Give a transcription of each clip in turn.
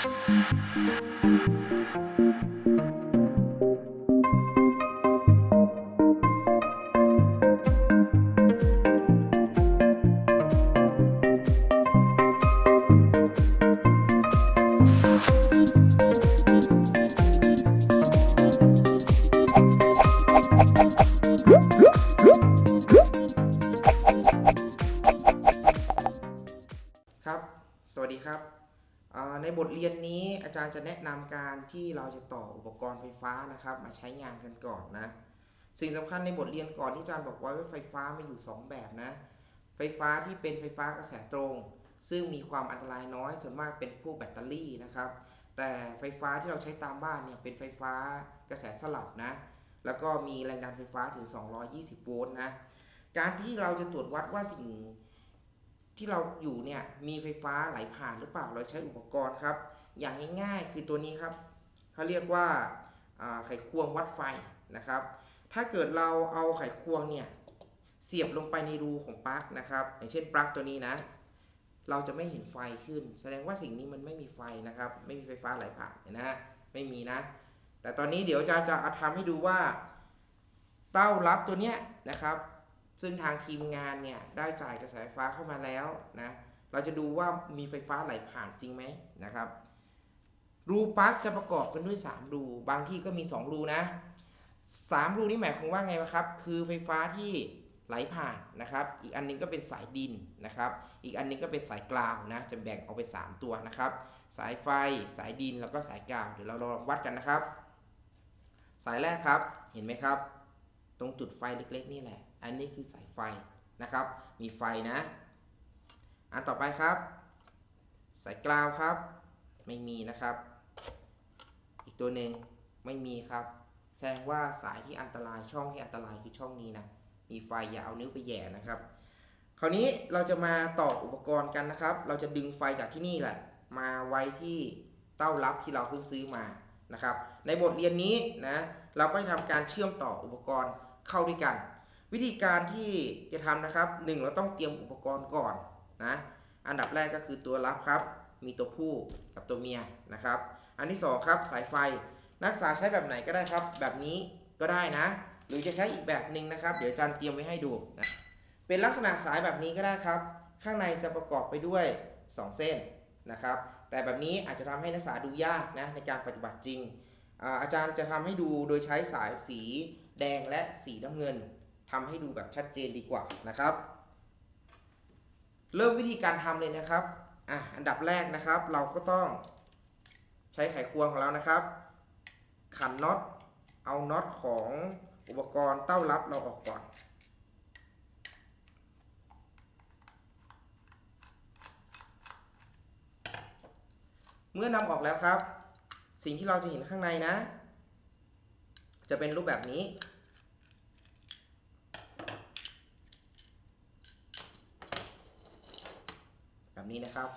ครับ สวัสดีครับ ในบทเรียนนี้อาจารย์จะแนะนำการที่เราจะต่ออุปกรณ์ไฟฟ้านะครับ มาใช้งานกันก่อนนะ สิ่งสำคัญในบทเรียนก่อนที่อาจารย์บอกไว้ว่าไฟฟ้ามีอยู่ 2 แบบนะ ไฟฟ้าที่เป็นไฟฟ้ากระแสตรง ซึ่งมีความอันตรายน้อยส่วนมากเป็นพวกแบตเตอรี่นะครับ แต่ไฟฟ้าที่เราใช้ตามบ้านเนี่ยเป็นไฟฟ้ากระแสสลับนะ แล้วก็มีแรงดันไฟฟ้าถึง 220 โวลต์นะ การที่เราจะตรวจวัดว่าสิ่ง ที่เราอยู่เนี่ยมีไฟฟ้าไหลผ่านหรือเปล่าเราใช้อุปกรณ์ครับ อย่างง่ายๆคือตัวนี้ครับเขาเรียกว่าไขควงวัดไฟนะครับ ถ้าเกิดเราเอาไขควงเนี่ยเสียบลงไปในรูของปลั๊กนะครับ อย่างเช่นปลั๊กตัวนี้นะ เราจะไม่เห็นไฟขึ้น แสดงว่าสิ่งนี้มันไม่มีไฟนะครับ ไม่มีไฟฟ้าไหลผ่านนะฮะไม่มีนะ แต่ตอนนี้เดี๋ยวอาจารย์จะทำให้ดูว่า เต้ารับตัวเนี้ยนะครับ ซึ่งทางทีมงานเนี่ยได้จ่ายกระแสไฟฟ้าเข้ามาแล้วนะ เราจะดูว่ามีไฟฟ้าไหลผ่านจริงไหมนะครับ รูปลั๊กจะประกอบกันด้วย 3 รู บางที่ก็มี 2 รูนะ 3 รูนี่หมายความว่าไงครับ คือไฟฟ้าที่ไหลผ่านนะครับ อีกอันหนึงก็เป็นสายดินนะครับ อีกอันหนึงก็เป็นสายกราวนะ จะแบ่งออกเป็น3ตัวนะครับ สายไฟ สายดิน แล้วก็สายกราว เดี๋ยวเราลองวัดกันนะครับ สายแรกครับ เห็นไหมครับ ตรงจุดไฟเล็กๆ นี่แหละ อันนี้คือสายไฟนะครับ มีไฟนะ อันต่อไปครับ สายกราวครับ ไม่มีนะครับ อีกตัวหนึ่งไม่มีครับ แสดงว่าสายที่อันตรายช่องที่อันตรายคือช่องนี้นะ มีไฟอย่าเอานิ้วไปแย่นะครับ คราวนี้เราจะมาต่ออุปกรณ์กันนะครับ เราจะดึงไฟจากที่นี่แหละ มาไว้ที่เต้ารับที่เราเพิ่งซื้อมานะครับ ในบทเรียนนี้นะ เราก็จะทำการเชื่อมต่ออุปกรณ์ เข้าด้วยกัน วิธีการที่จะทำนะครับหนึ่งเราต้องเตรียมอุปกรณ์ก่อนนะอันดับแรกก็คือตัวรับครับ มีตัวผู้กับตัวเมียนะครับ อันที่สองครับสายไฟนักศึกษาใช้แบบไหนก็ได้ครับ แบบนี้ก็ได้นะ หรือจะใช้อีกแบบหนึ่งนะครับ เดี๋ยวอาจารย์เตรียมไว้ให้ดูนะเป็นลักษณะสายแบบนี้ก็ได้ครับ ข้างในจะประกอบไปด้วย 2 เส้นนะครับ แต่แบบนี้อาจจะทำให้นักศึกษาดูยากนะในการปฏิบัติจริงอาอาจารย์จะทำให้ดูโดยใช้สายสี แดงและสีน้ำเงินทำให้ดูแบบชัดเจนดีกว่านะครับ เริ่มวิธีการทำเลยนะครับอะอันดับแรกนะครับ เราก็ต้องใช้ไขควงของเรานะครับ ขันน็อตเอาน็อตของอุปกรณ์เต้ารับเราออกก่อนเมื่อนำออกแล้วครับ สิ่งที่เราจะเห็นข้างในนะ จะเป็นรูปแบบนี้ แบบ นี้นะครับ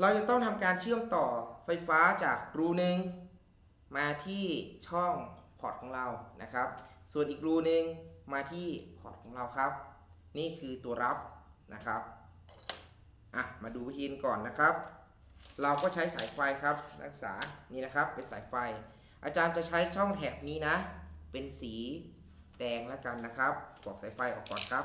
เราจะต้องทำการเชื่อมต่อไฟฟ้าจากรูหนึ่งมาที่ช่องพอร์ตของเรานะครับ ส่วนอีกรูหนึ่งมาที่พอร์ตของเราครับ นี่คือตัวรับนะครับอะมาดูวิธีก่อนนะครับ เราก็ใช้สายไฟครับนักศึกษานี่นะครับเป็นสายไฟ อาจารย์จะใช้ช่องแถบนี้นะ เป็นสีแดงแล้วกันนะครับปอกสายไฟออกก่อนครับ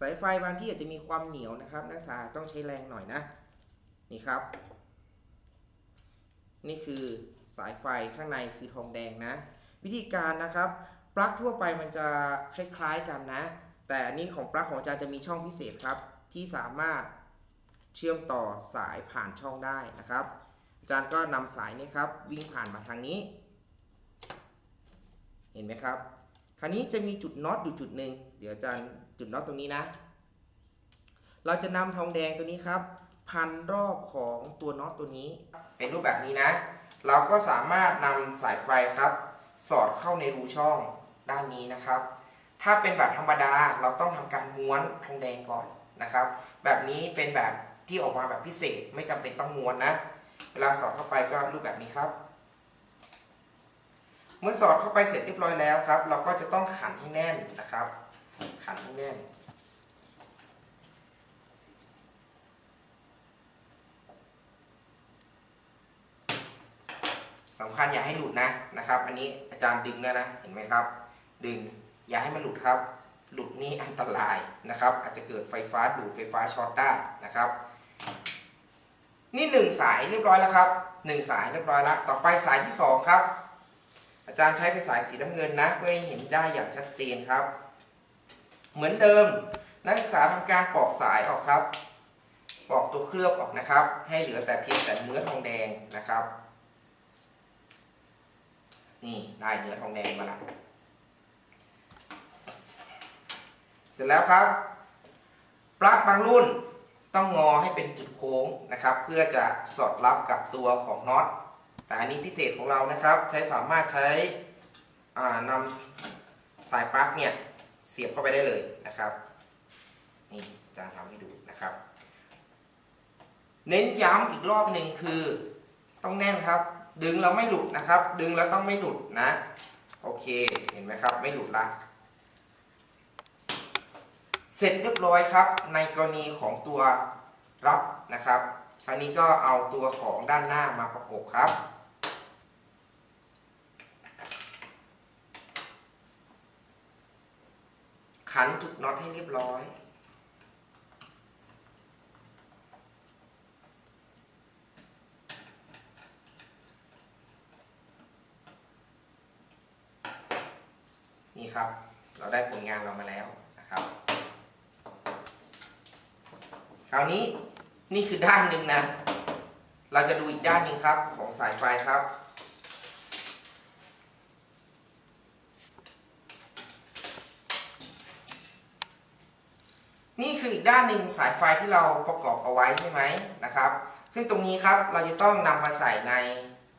สายไฟบางที่อาจจะมีความเหนียวนะครับ นักศึกษาต้องใช้แรงหน่อยนะ นี่ครับ นี่คือสายไฟข้างในคือทองแดงนะ วิธีการนะครับ ปลั๊กทั่วไปมันจะคล้าย ๆกันนะ แต่อันนี้ของปลั๊กของอาจารย์จะมีช่องพิเศษครับ ที่สามารถเชื่อมต่อสายผ่านช่องได้นะครับ อาจารย์ก็นำสายนี้ครับ วิ่งผ่านมาทางนี้ เห็นไหมครับ คราวนี้จะมีจุดน็อตอยู่จุดหนึ่งเดี๋ยวอาจารย์จุดน็อตตรงนี้นะ เราจะนำทองแดงตัวนี้ครับ พันรอบของตัวน็อตตัวนี้ เป็นรูปแบบนี้นะ เราก็สามารถนำสายไฟครับ สอดเข้าในรูช่องด้านนี้นะครับ ถ้าเป็นแบบธรรมดาเราต้องทำการม้วนทองแดงก่อนนะครับ แบบนี้เป็นแบบที่ออกมาแบบพิเศษไม่จำเป็นต้องม้วนนะ เวลาสอดเข้าไปก็รูปแบบนี้ครับ เมื่อสอดเข้าไปเสร็จเรียบร้อยแล้วครับ เราก็จะต้องขันให้แน่นนะครับ ขันให้แน่น สำคัญอย่าให้หลุดนะนะครับ อันนี้อาจารย์ดึงแล้วนะเห็นไหมครับ ดึงอย่าให้มันหลุดครับ หลุดนี่อันตรายนะครับ อาจจะเกิดไฟฟ้าดูดไฟฟ้าช็อตได้นะครับ นี่หนึ่งสายเรียบร้อยแล้วครับหนึ่งสายเรียบร้อยแล้ว ต่อไปสายที่สองครับ อาจารย์ใช้เป็นสายสีน้ำเงินนะ เพื่อให้เห็นได้อย่างชัดเจนครับ เหมือนเดิมนักศึกษาทำการปอกสายออกครับปอกตัวเคลือบออกนะครับ ให้เหลือแต่เพียงแต่เนื้อทองแดงนะครับ นี่ได้เนื้อทองแดงมาแล้วเสร็จแล้วครับปลั๊กบางรุ่นต้องงอให้เป็นจุดโค้งนะครับ เพื่อจะสอดรับกับตัวของน็อต แต่อันนี้พิเศษของเรานะครับ ใช้สามารถใช้นำสายปลั๊กเนี่ยเสียบเข้าไปได้เลยนะครับนี่อาจารย์ทำให้ดูนะครับ เน้นย้ำอีกรอบหนึ่งคือต้องแน่นครับ ดึงแล้วไม่หลุดนะครับ ดึงแล้วต้องไม่หลุดนะ โอเคเห็นไหมครับ ไม่หลุดละเสร็จเรียบร้อยครับ ในกรณีของตัวรับนะครับ คราวนี้ก็เอาตัวของด้านหน้ามาประกบครับ ขันจุดน็อตให้เรียบร้อย นี่ครับ เราได้ผลงานเรามาแล้วนะครับ คราวนี้นี่คือด้านหนึ่งนะ เราจะดูอีกด้านหนึ่งครับของสายไฟครับ นี่คืออีก ด้านหนึ่งสายไฟที่เราประกอบเอาไว้ใช่ไหมนะครับ ซึ่งตรงนี้ครับเราจะต้องนำมาใส่ใน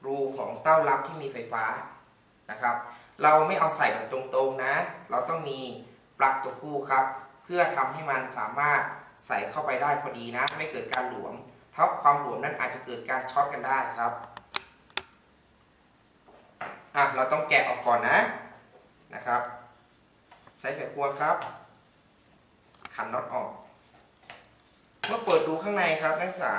รูของเต้ารับที่มีไฟฟ้านะครับ เราไม่เอาใส่แบบตรงๆนะ เราต้องมีปลั๊กตัวคู่ครับ เพื่อทำให้มันสามารถใส่เข้าไปได้พอดีนะ ไม่เกิดการหลวมเพราะความหลวมนั้นอาจจะเกิดการช็อตกันได้ครับอะเราต้องแกะออกก่อนนะนะครับ ใช้ไขควงครับขันน็อตออก เมื่อเปิดดูข้างในครับนักศึกษา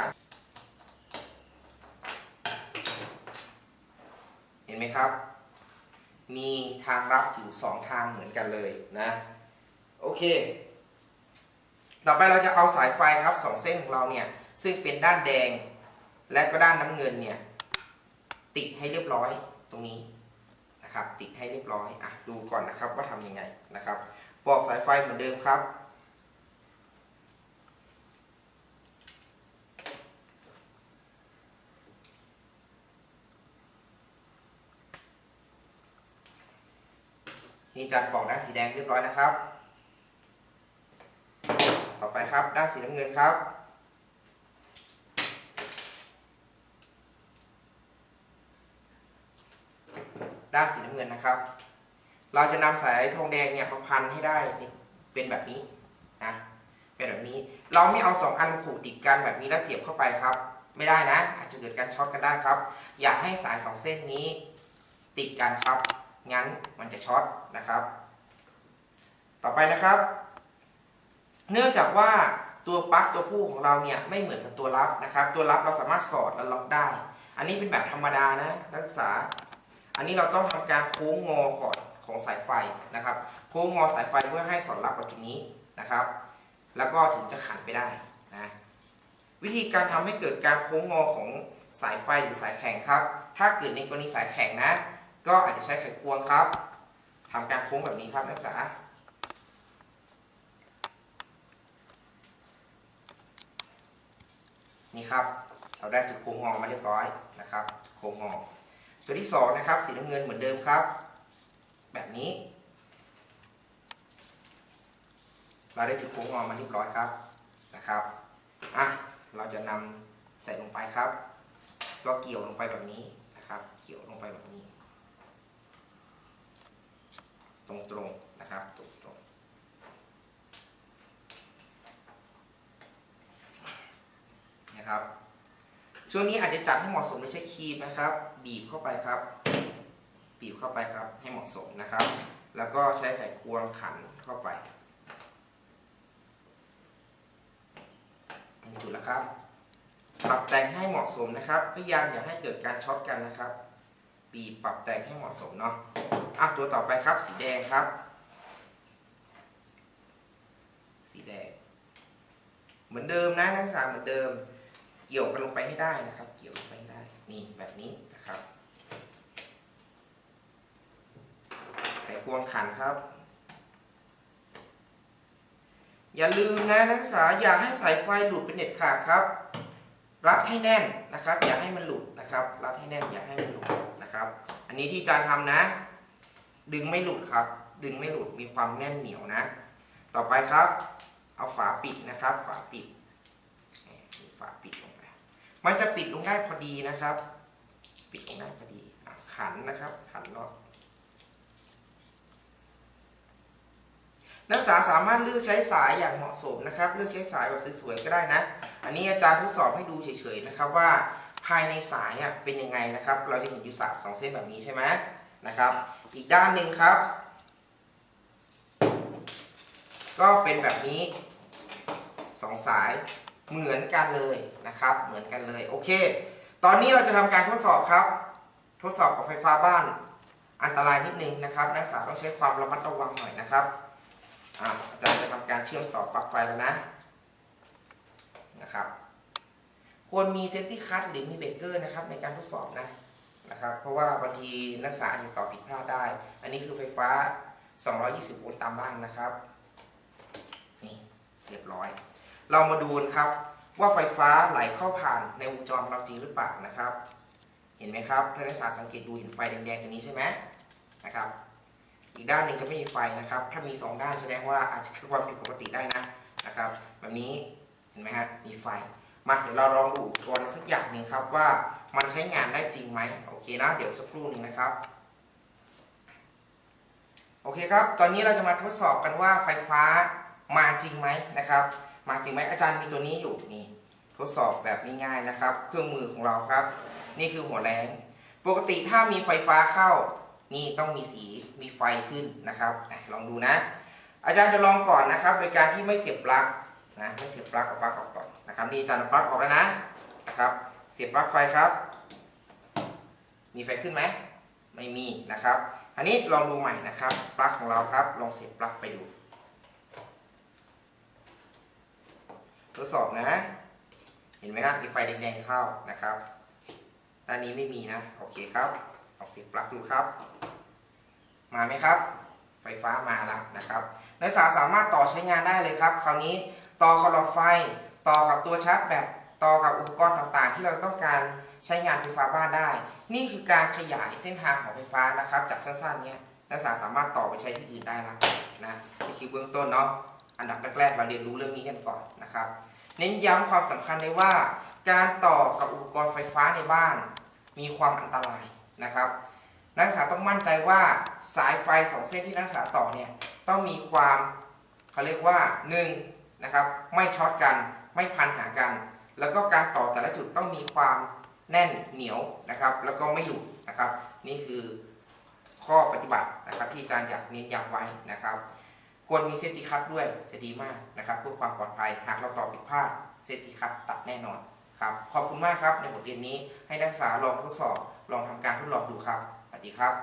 เห็นไหมครับ มีทางรับอยู่ 2 ทางเหมือนกันเลยนะ โอเค ต่อไปเราจะเอาสายไฟครับสองเส้นของเราเนี่ย ซึ่งเป็นด้านแดง และก็ด้านน้ำเงินเนี่ย ติดให้เรียบร้อยตรงนี้นะครับ ติดให้เรียบร้อยอะดูก่อนนะครับว่าทำยังไงนะครับ บอกสายไฟเหมือนเดิมครับ นี่จารย์บอกด้านสีแดงเรียบร้อยนะครับ ต่อไปครับด้านสีน้ำเงินครับ ด้านสีน้ำเงินนะครับ เราจะนำสายทองแดงเนี่ยมาพันให้ได้เป็นแบบนี้นะเป็นแบบนี้ เราไม่เอาสองอันผูกติดกันแบบนี้แล้วเสียบเข้าไปครับ ไม่ได้นะ อาจจะเกิดการช็อตกันได้ครับ อย่าให้สายสองเส้นนี้ติดกันครับ งั้นมันจะช็อตนะครับ ต่อไปนะครับ เนื่องจากว่าตัวปลั๊กตัวผู้ของเราเนี่ยไม่เหมือนกับตัวรับนะครับ ตัวรับเราสามารถสอดและล็อกได้ อันนี้เป็นแบบธรรมดานะนักศึกษา อันนี้เราต้องทำการโค้งงอก่อนของสายไฟนะครับ โค้งงอสายไฟเพื่อให้สอดรับกับตรงนี้นะครับ แล้วก็ถึงจะขันไปได้นะวิธีการทำให้เกิดการโค้งงอของสายไฟหรือสายแข็งครับ ถ้าเกิดในกรณีสายแข็งนะ ก็อาจจะใช้ไขควงครับทำการโค้งแบบนี้ครับนักศึกษานี่ครับ เราได้จุดโค้งงอมาเรียบร้อยนะครับโค้งงอตัวที่สองนะครับสีน้ำเงินเหมือนเดิมครับ แบบนี้ เราได้จุดโค้งงอมาเรียบร้อยครับนะครับอะเราจะนำใส่ลงไปครับ ก็เกี่ยวลงไปแบบนี้นะครับ เกี่ยวลงไปแบบนี้ ตรงๆนะครับตรงๆนะครับช่วงนี้อาจจะจัดให้เหมาะสมโดยใช้ครีมนะครับ บีบเข้าไปครับ บีบเข้าไปครับ ให้เหมาะสมนะครับ แล้วก็ใช้ไขควงขันเข้าไปหนึ่งจุดแล้วครับปรับแต่งให้เหมาะสมนะครับ พยายามอย่าให้เกิดการช็อตกันนะครับ บีบปรับแต่งให้เหมาะสมเนาะ อะตัวต่อไปครับ สีแดงครับ สีแดง เหมือนเดิมนะนักศึกษาเหมือนเดิม เกี่ยวกันลงไปให้ได้นะครับ เกี่ยวลงไปให้ได้นี่แบบนี้นะครับไขควงขันครับ อย่าลืมนะนักศึกษาอย่าให้สายไฟหลุดเป็นเด็ดขาดครับรัดให้แน่นนะครับ อย่าให้มันหลุดนะครับ รัดให้แน่นอย่าให้มันหลุดนะครับ อันนี้ที่อาจารย์ทำนะ ดึงไม่หลุดครับ ดึงไม่หลุดมีความแน่นเหนียวนะ ต่อไปครับ เอาฝาปิดนะครับ ฝาปิดฝาปิดลงไป มันจะปิดลงได้พอดีนะครับ ปิดลงได้พอดีขันนะครับ ขันรอบนักศึกษาสามารถเลือกใช้สายอย่างเหมาะสมนะครับ เลือกใช้สายแบบสวยๆก็ได้นะ อันนี้อาจารย์ทดสอบให้ดูเฉยๆนะครับว่าภายในสายเป็นยังไงนะครับ เราจะเห็นอยู่สายสองเส้นแบบนี้ใช่ไหม นะครับ อีกด้านหนึ่งครับ ก็เป็นแบบนี้สองสายเหมือนกันเลยนะครับ เหมือนกันเลยโอเค ตอนนี้เราจะทำการทดสอบครับ ทดสอบกับไฟฟ้าบ้านอันตรายนิดนึงนะครับ นักศึกษาต้องใช้ความระมัดระวังหน่อยนะครับอะอาจารย์จะทำการเชื่อมต่อปลั๊กไฟแล้วนะนะครับ ควรมี safety cut หรือมีเบรกเกอร์นะครับในการทดสอบนะ นะครับเพราะว่าบางทีนักศึกษาอาจจะต่อผิดพลาดได้ อันนี้คือไฟฟ้า 220 โวลต์ตามบ้านนะครับนี่เรียบร้อย เรามาดูกันครับว่าไฟฟ้าไหลเข้าผ่านในวงจรเราจริงหรือเปล่านะครับ เห็นไหมครับถ้านักศึกษาสังเกตดูเห็นไฟแดงๆตรงนี้ใช่ไหมนะครับ อีกด้านหนึ่งจะไม่มีไฟนะครับ ถ้ามี 2 ด้านแสดงว่าอาจจะคือความผิดปกติได้นะนะครับ แบบนี้เห็นไหมฮะมีไฟมาเดี๋ยวเราลองดูอุปกรณ์สักอย่างหนึ่งครับว่า มันใช้งานได้จริงไหมโอเคนะเดี๋ยวสักครู่หนึ่งนะครับ โอเคครับ ตอนนี้เราจะมาทดสอบกันว่าไฟฟ้ามาจริงไหมนะครับ มาจริงไหมอาจารย์มีตัวนี้อยู่นี่ทดสอบแบบง่ายๆนะครับ เครื่องมือของเราครับ นี่คือหัวแรงปกติถ้ามีไฟฟ้าเข้า นี่ต้องมีสีมีไฟขึ้นนะครับลองดูนะ อาจารย์จะลองก่อนนะครับ โดยการที่ไม่เสียบปลั๊กนะไม่เสียบปลั๊กเอาปลั๊กออกก่อนนะครับนี่อาจารย์เอาปลั๊กออกแล้วนะนะครับ เสียบปลั๊กไฟครับ มีไฟขึ้นไหมไม่มีนะครับ อันนี้ลองดูใหม่นะครับปลั๊กของเราครับ ลองเสียบปลั๊กไปดู ทดสอบนะ เห็นไหมครับมีไฟแดงๆเข้านะครับด้านนี้ไม่มีนะ โอเคครับลองเสียบปลั๊กดูครับ มาไหมครับ ไฟฟ้ามาแล้วนะครับนักศึกษาสามารถต่อใช้งานได้เลยครับ คราวนี้ต่อกับหลอดไฟต่อกับตัวชาร์จแบต ต่อกับอุปกรณ์ต่างๆ ที่เราต้องการใช้งานไฟฟ้าบ้านได้ นี่คือการขยายเส้นทางของไฟฟ้านะครับ จากสั้นๆเนี้ยนักศึกษาสามารถต่อไปใช้ที่อื่นได้แล้วนะนี่คือเบื้องต้นเนาะอันดับแรกๆเราเรียนรู้เรื่องนี้กันก่อนนะครับ เน้นย้ำความสำคัญเลยว่า การต่อกับอุปกรณ์ไฟฟ้าในบ้าน มีความอันตรายนะครับ นักศึกษาต้องมั่นใจว่าสายไฟสองเส้นที่นักศึกษาต่อเนี่ยต้องมีความเขาเรียกว่า1นะครับไม่ช็อตกันไม่พันหากัน แล้วก็การต่อแต่ละจุดต้องมีความแน่นเหนียวนะครับ แล้วก็ไม่หลุดนะครับ นี่คือข้อปฏิบัตินะครับ ที่อาจารย์อยากเน้นย้ำไว้นะครับ ควรมี safety cut ด้วยจะดีมากนะครับเพื่อความปลอดภัยหากเราต่อผิดพลาด safety cut ตัดแน่นอนครับขอบคุณมากครับในบทเรียนนี้ให้นักศึกษาลองทดสอบลองทำการทดลองดูครับสวัสดีครับ